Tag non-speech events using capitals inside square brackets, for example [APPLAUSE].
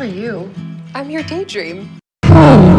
are you? I'm your daydream. [LAUGHS]